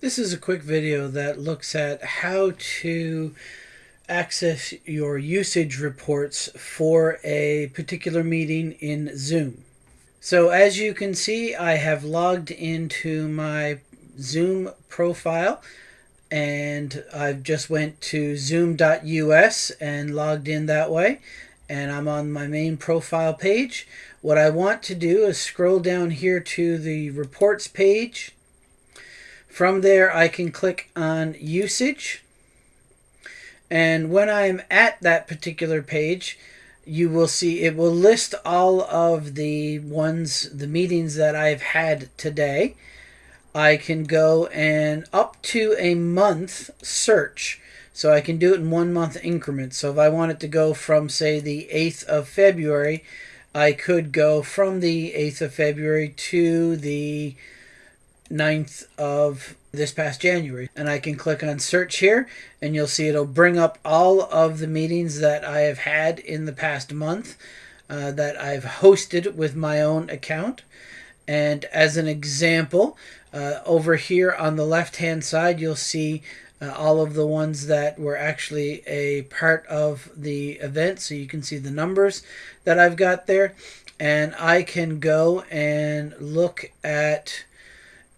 This is a quick video that looks at how to access your usage reports for a particular meeting in Zoom. So as you can see, I have logged into my Zoom profile and I've just went to zoom.us and logged in that way and I'm on my main profile page. What I want to do is scroll down here to the reports page from there, I can click on usage. And when I'm at that particular page, you will see it will list all of the ones, the meetings that I've had today. I can go and up to a month search. So I can do it in one month increments. So if I wanted to go from, say, the 8th of February, I could go from the 8th of February to the 9th of this past January. And I can click on search here and you'll see it'll bring up all of the meetings that I have had in the past month uh, that I've hosted with my own account. And as an example, uh, over here on the left hand side, you'll see uh, all of the ones that were actually a part of the event. So you can see the numbers that I've got there. And I can go and look at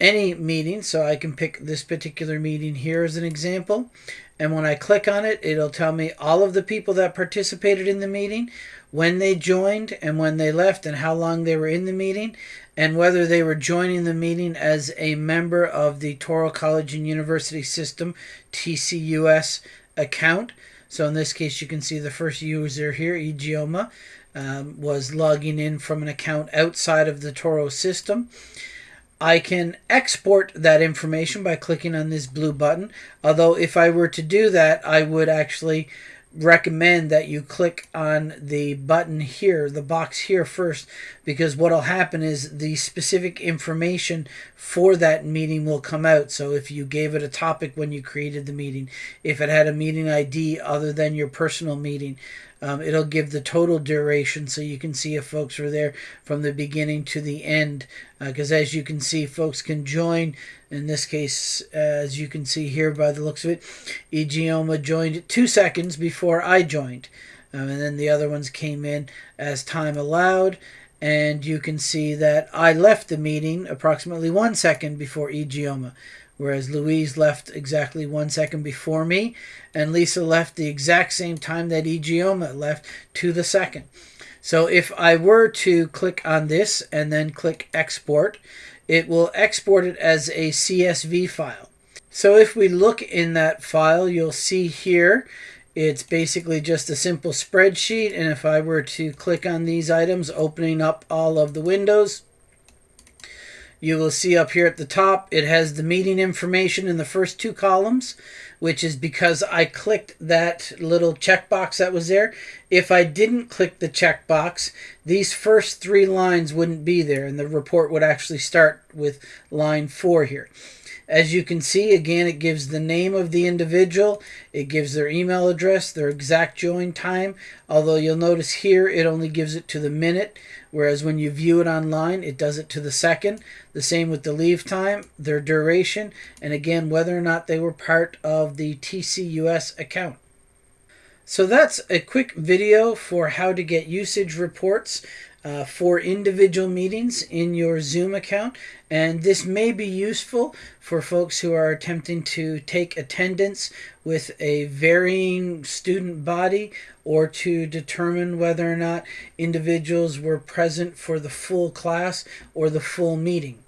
any meeting. So I can pick this particular meeting here as an example. And when I click on it, it'll tell me all of the people that participated in the meeting, when they joined and when they left and how long they were in the meeting and whether they were joining the meeting as a member of the Touro College and University System TCUS account. So in this case, you can see the first user here, Ijeoma, um, was logging in from an account outside of the Touro system. I can export that information by clicking on this blue button. Although if I were to do that, I would actually recommend that you click on the button here, the box here first, because what will happen is the specific information for that meeting will come out. So if you gave it a topic when you created the meeting, if it had a meeting ID other than your personal meeting, um, it'll give the total duration so you can see if folks were there from the beginning to the end. Because uh, as you can see, folks can join. In this case, as you can see here by the looks of it, Ijeoma joined two seconds before I joined. Um, and then the other ones came in as time allowed. And you can see that I left the meeting approximately one second before Ijeoma whereas Louise left exactly one second before me, and Lisa left the exact same time that Ijeoma left to the second. So if I were to click on this and then click export, it will export it as a CSV file. So if we look in that file, you'll see here, it's basically just a simple spreadsheet. And if I were to click on these items, opening up all of the windows, you will see up here at the top, it has the meeting information in the first two columns, which is because I clicked that little checkbox that was there. If I didn't click the checkbox, these first three lines wouldn't be there, and the report would actually start with line four here. As you can see, again, it gives the name of the individual, it gives their email address, their exact join time, although you'll notice here it only gives it to the minute, whereas when you view it online, it does it to the second. The same with the leave time, their duration, and again, whether or not they were part of the TCUS account. So that's a quick video for how to get usage reports uh, for individual meetings in your Zoom account. And this may be useful for folks who are attempting to take attendance with a varying student body or to determine whether or not individuals were present for the full class or the full meeting.